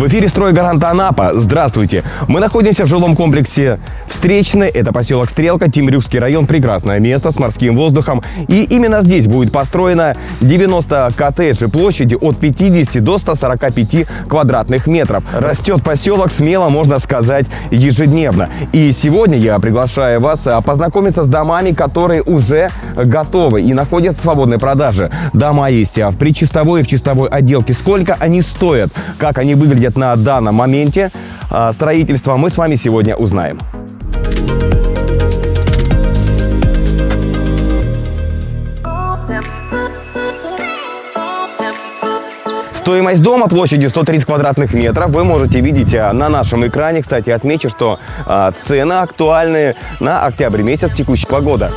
В эфире «Стройгарант Анапа». Здравствуйте. Мы находимся в жилом комплексе Встречный. Это поселок Стрелка, Тимрюкский район. Прекрасное место с морским воздухом. И именно здесь будет построено 90 коттеджей площади от 50 до 145 квадратных метров. Растет поселок смело, можно сказать, ежедневно. И сегодня я приглашаю вас а, познакомиться с домами, которые уже готовы и находятся в свободной продаже. Дома есть в причистовой и в чистовой отделке. Сколько они стоят, как они выглядят на данном моменте а, строительства, мы с вами сегодня узнаем. Стоимость дома площадью 130 квадратных метров вы можете видеть а, на нашем экране. Кстати, отмечу, что а, цены актуальны на октябрь месяц текущего года.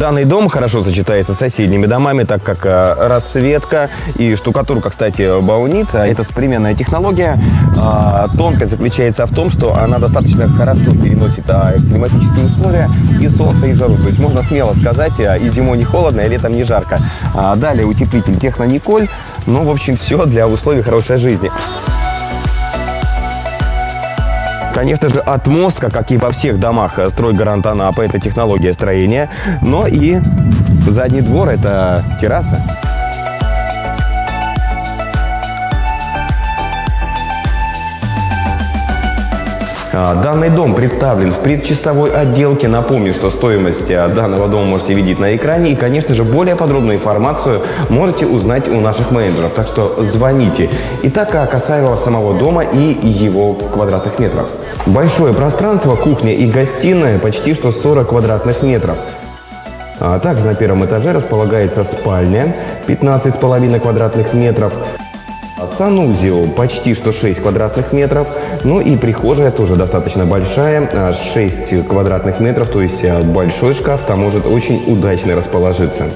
Данный дом хорошо сочетается с соседними домами, так как э, расцветка и штукатурка, кстати, баунит. Это современная технология. А, тонкость заключается в том, что она достаточно хорошо переносит а, климатические условия и солнце, и жару. То есть можно смело сказать, а, и зимой не холодно, и летом не жарко. Далее утеплитель Технониколь. Ну, в общем, все для условий хорошей жизни. Конечно же, отмостка, как и во всех домах стройгарант Анапа, это технология строения, но и задний двор – это терраса. А, данный дом представлен в предчистовой отделке. Напомню, что стоимость а, данного дома можете видеть на экране. И, конечно же, более подробную информацию можете узнать у наших менеджеров. Так что звоните. Итак, а касаемо самого дома и его квадратных метров. Большое пространство, кухня и гостиная, почти что 40 квадратных метров. Также на первом этаже располагается спальня, 15,5 квадратных метров. Санузел почти что 6 квадратных метров. Ну и прихожая тоже достаточно большая, 6 квадратных метров, то есть а, большой шкаф там может очень удачно расположиться.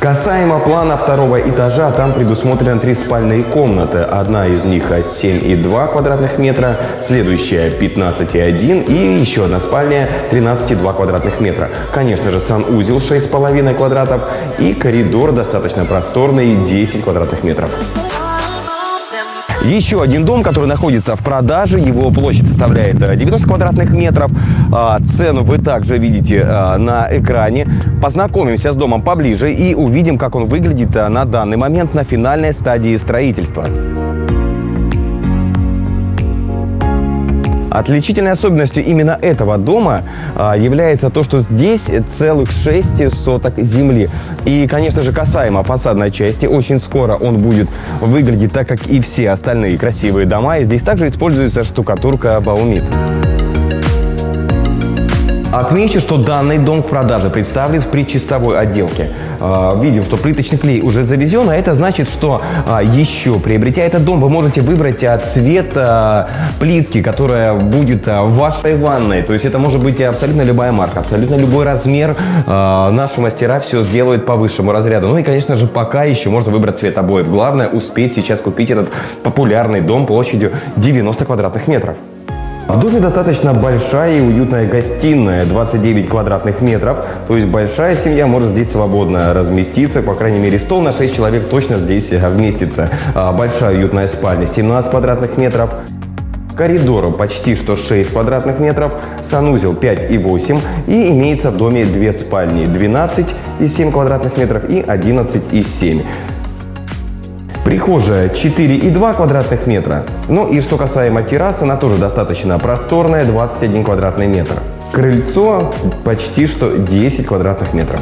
Касаемо плана второго этажа, там предусмотрено три спальные комнаты. Одна из них 7,2 квадратных метра, следующая 15,1 и еще одна спальня 13,2 квадратных метра. Конечно же, санузел 6,5 квадратов и коридор достаточно просторный 10 квадратных метров. Еще один дом, который находится в продаже, его площадь составляет 90 э, квадратных метров. А, цену вы также видите э, на экране. Познакомимся с домом поближе и увидим, как он выглядит э, на данный момент на финальной стадии строительства. Отличительной особенностью именно этого дома а, является то, что здесь целых 6 соток земли. И, конечно же, касаемо фасадной части, очень скоро он будет выглядеть так, как и все остальные красивые дома. И здесь также используется штукатурка Баумит. Отмечу, что данный дом к продаже представлен в предчистовой отделке. А, видим, что плиточный клей уже завезен, а это значит, что а, еще приобретя этот дом, вы можете выбрать а, цвет плитки, которая будет в вашей ванной. То есть это может быть абсолютно любая марка, абсолютно любой размер. Наши мастера все сделают по высшему разряду. Ну и, конечно же, пока еще можно выбрать цвет обоев. Главное успеть сейчас купить этот популярный дом площадью 90 квадратных метров. В доме достаточно большая и уютная гостиная, 29 квадратных метров. То есть большая семья может здесь свободно разместиться. По крайней мере, стол на 6 человек точно здесь вместится. А, большая уютная спальня, 17 квадратных метров. Коридору почти что 6 квадратных метров, санузел 5 и 8 и имеется в доме две спальни 12 и 7 квадратных метров и 11 и 7. Прихожая 4,2 квадратных метра. Ну и что касаемо террасы, она тоже достаточно просторная, 21 квадратный метр. Крыльцо почти что 10 квадратных метров.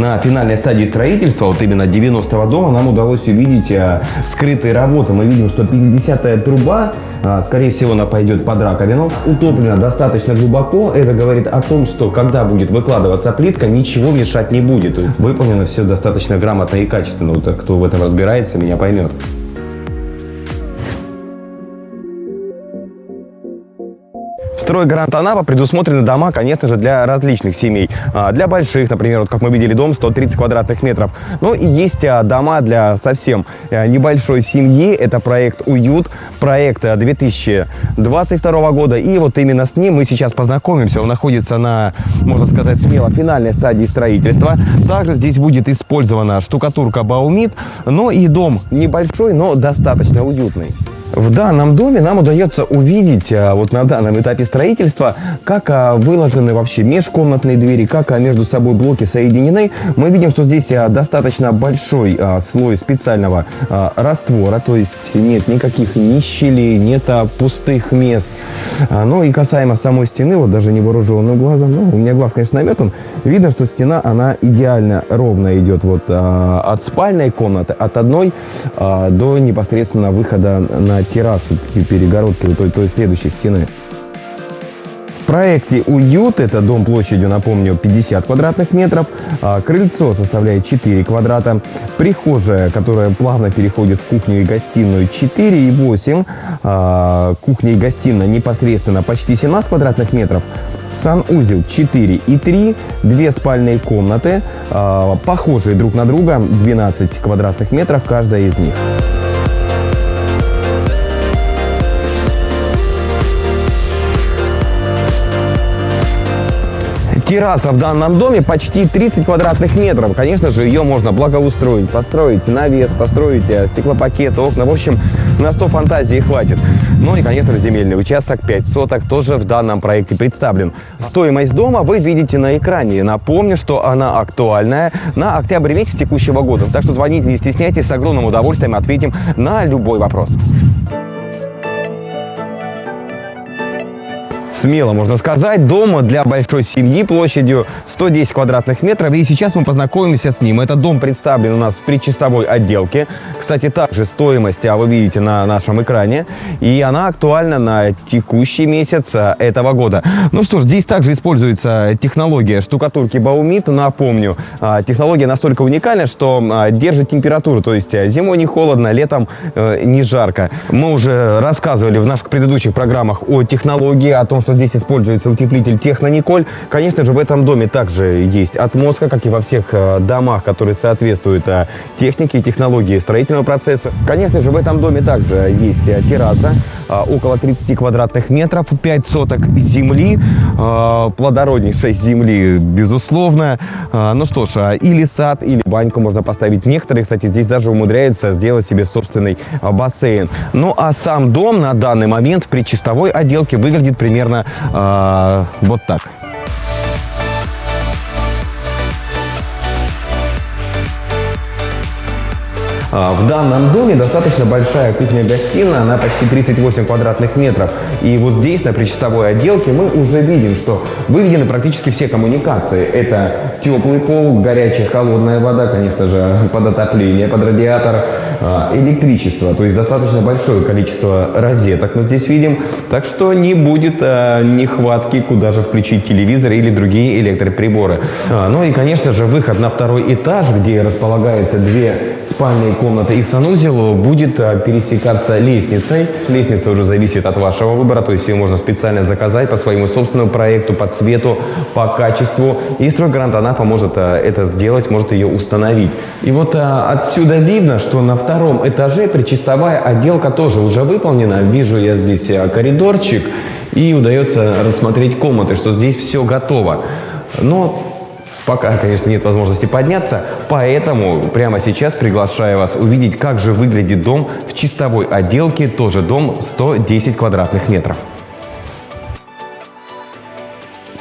На финальной стадии строительства, вот именно 90-го дома, нам удалось увидеть а, скрытые работы. Мы видим, что 50-я труба, а, скорее всего, она пойдет под раковину, утоплена достаточно глубоко. Это говорит о том, что когда будет выкладываться плитка, ничего мешать не будет. Выполнено все достаточно грамотно и качественно. Вот, кто в этом разбирается, меня поймет. Стройгарант Анапа предусмотрены дома, конечно же, для различных семей. А, для больших, например, вот как мы видели, дом 130 квадратных метров. Но и есть а, дома для совсем а, небольшой семьи. Это проект «Уют», проект 2022 года. И вот именно с ним мы сейчас познакомимся. Он находится на, можно сказать, смело финальной стадии строительства. Также здесь будет использована штукатурка «Баумит». Но и дом небольшой, но достаточно уютный. В данном доме нам удается увидеть а, вот на данном этапе строительства, как а, выложены вообще межкомнатные двери, как а, между собой блоки соединены. Мы видим, что здесь достаточно большой слой специального раствора, то есть нет никаких ни щелей, нет пустых мест. Ну и касаемо самой стены, вот даже невооруженным глазом, ну, у меня глаз, конечно, наметан, видно, что стена, она идеально ровно идет вот от спальной комнаты, от одной до непосредственно выхода на террасу перегородки вот той, той следующей стены. В проекте «Уют» это дом площадью, напомню, 50 квадратных метров. А, крыльцо составляет 4 квадрата. Прихожая, которая плавно переходит в кухню и гостиную, 4,8. А, кухня и гостиная непосредственно почти 17 квадратных метров. Санузел 4 и 3, две спальные комнаты, а, похожие друг на друга, 12 квадратных метров каждая из них. Терраса в данном доме почти 30 квадратных метров. Конечно же, ее можно благоустроить, построить навес, построить э, стеклопакеты, окна. В общем, на 100 фантазии хватит. Ну и, конечно, земельный участок 5 соток тоже в данном проекте представлен. Стоимость дома вы видите на экране. Напомню, что она актуальная на октябрь месяц текущего года. Так что звоните, не стесняйтесь, с огромным удовольствием ответим на любой вопрос. Смело можно сказать, дома для большой семьи площадью 110 квадратных метров. И сейчас мы познакомимся с ним. Этот дом представлен у нас в предчистовой отделке. Кстати, также стоимость а вы видите на нашем экране. И она актуальна на текущий месяц а, этого года. Ну что ж, здесь также используется технология штукатурки Баумит. Напомню, а, технология настолько уникальна, что держит температуру. То есть зимой не холодно, летом э, не жарко. Мы уже рассказывали в наших предыдущих программах о технологии, о том, что что здесь используется утеплитель Технониколь. Конечно же, в этом доме также есть отмостка, как и во всех э, домах, которые соответствуют э, технике и технологии строительного процесса. Конечно же, в этом доме также есть э, терраса, около 30 квадратных метров, 5 соток земли, плодороднейшей земли, безусловно. Ну что ж, или сад, или баньку можно поставить. Некоторые, кстати, здесь даже умудряются сделать себе собственный бассейн. Ну а сам дом на данный момент в предчистовой отделке выглядит примерно э, вот так. А, в данном доме достаточно большая кухня-гостиная, она почти 38 квадратных метров. И вот здесь, на причастовой отделке, мы уже видим, что выведены практически все коммуникации. Это теплый пол, горячая, холодная вода, конечно же, под отопление, под радиатор, а, электричество. То есть достаточно большое количество розеток мы здесь видим. Так что не будет а, нехватки, куда же включить телевизор или другие электроприборы. Ну и, конечно же, выход на второй этаж, где располагается две спальные комната и санузел будет а, пересекаться лестницей. Лестница уже зависит от вашего выбора, то есть ее можно специально заказать по своему собственному проекту, по цвету, по качеству. И стройгарант она поможет а, это сделать, может ее установить. И вот а, отсюда видно, что на втором этаже причистовая отделка тоже уже выполнена. Вижу я здесь коридорчик и удается рассмотреть комнаты, что здесь все готово. Но Пока, конечно, нет возможности подняться, поэтому прямо сейчас приглашаю вас увидеть, как же выглядит дом в чистовой отделке, тоже дом 110 квадратных метров.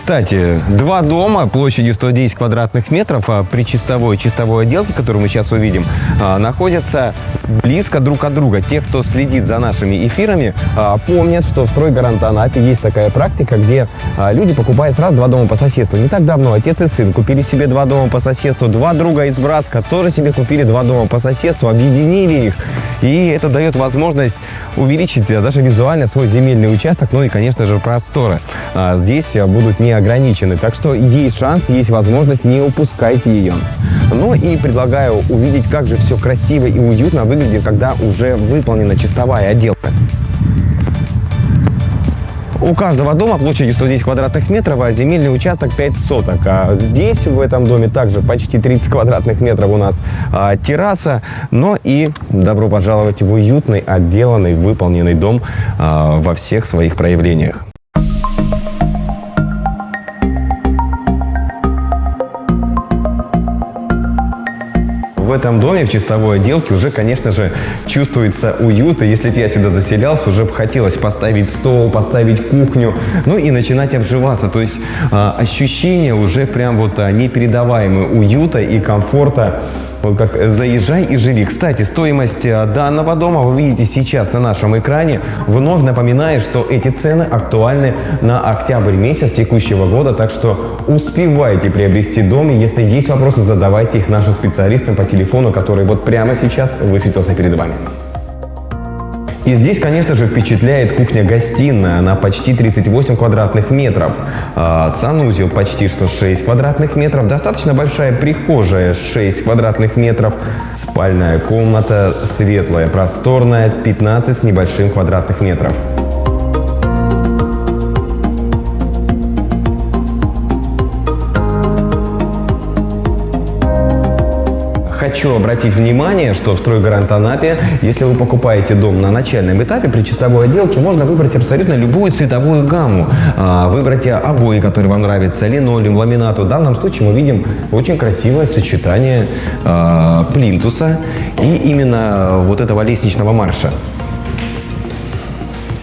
Кстати, два дома площадью 110 квадратных метров а при чистовой чистовой отделке, которую мы сейчас увидим, а, находятся близко друг от друга. Те, кто следит за нашими эфирами, а, помнят, что в стройгарант Анапе есть такая практика, где люди покупают сразу два дома по соседству. Не так давно отец и сын купили себе два дома по соседству, два друга из Братска тоже себе купили два дома по соседству, объединили их. И это дает возможность увеличить даже визуально свой земельный участок, ну и, конечно же, просторы. Здесь будут не ограничены. Так что есть шанс, есть возможность, не упускайте ее. Ну и предлагаю увидеть, как же все красиво и уютно выглядит, когда уже выполнена чистовая отделка. У каждого дома площадью 110 квадратных метров, а земельный участок 5 соток. А здесь, в этом доме, также почти 30 квадратных метров у нас а, терраса, но и добро пожаловать в уютный, отделанный, выполненный дом а, во всех своих проявлениях. В этом доме, в чистовой отделке, уже, конечно же, чувствуется уют. И если бы я сюда заселялся, уже бы хотелось поставить стол, поставить кухню, ну и начинать обживаться. То есть э, ощущение уже прям вот а, непередаваемое уюта и комфорта вот как «Заезжай и живи». Кстати, стоимость э, данного дома вы видите сейчас на нашем экране. Вновь напоминаю, что эти цены актуальны на октябрь месяц текущего года, так что успевайте приобрести дом. И если есть вопросы, задавайте их нашим специалистам по телефону, который вот прямо сейчас высветился перед вами. И здесь, конечно же, впечатляет кухня-гостиная. Она почти 38 квадратных метров. А санузел почти что 6 квадратных метров. Достаточно большая прихожая 6 квадратных метров. Спальная комната светлая, просторная, 15 с небольшим квадратных метров. Хочу обратить внимание, что в «Стройгарант Анапе», если вы покупаете дом на начальном этапе, при чистовой отделке можно выбрать абсолютно любую цветовую гамму. А, выбрать обои, которые вам нравятся, линолеум, ламинат. В данном случае мы видим очень красивое сочетание а, плинтуса и именно вот этого лестничного марша.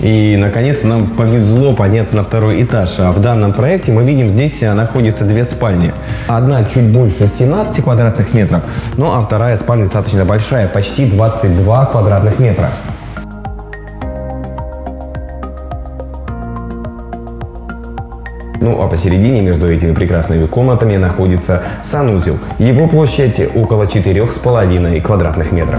И, наконец, нам повезло подняться на второй этаж. А в данном проекте мы видим, здесь находятся две спальни. Одна чуть больше 17 квадратных метров, ну а вторая спальня достаточно большая, почти 22 квадратных метра. Ну а посередине между этими прекрасными комнатами находится санузел. Его площадь около 4,5 квадратных метров.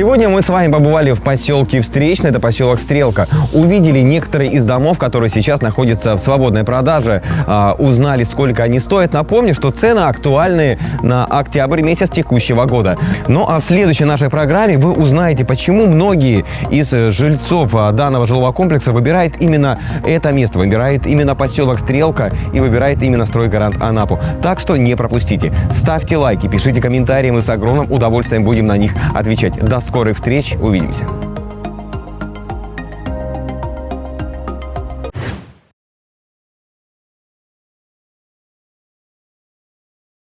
Сегодня мы с вами побывали в поселке Встречный, это поселок Стрелка. Увидели некоторые из домов, которые сейчас находятся в свободной продаже. А, узнали, сколько они стоят. Напомню, что цены актуальны на октябрь месяц текущего года. Ну а в следующей нашей программе вы узнаете, почему многие из жильцов а, данного жилого комплекса выбирают именно это место, выбирает именно поселок Стрелка и выбирает именно стройгарант Анапу. Так что не пропустите. Ставьте лайки, пишите комментарии, мы с огромным удовольствием будем на них отвечать. До скорых встреч. Увидимся.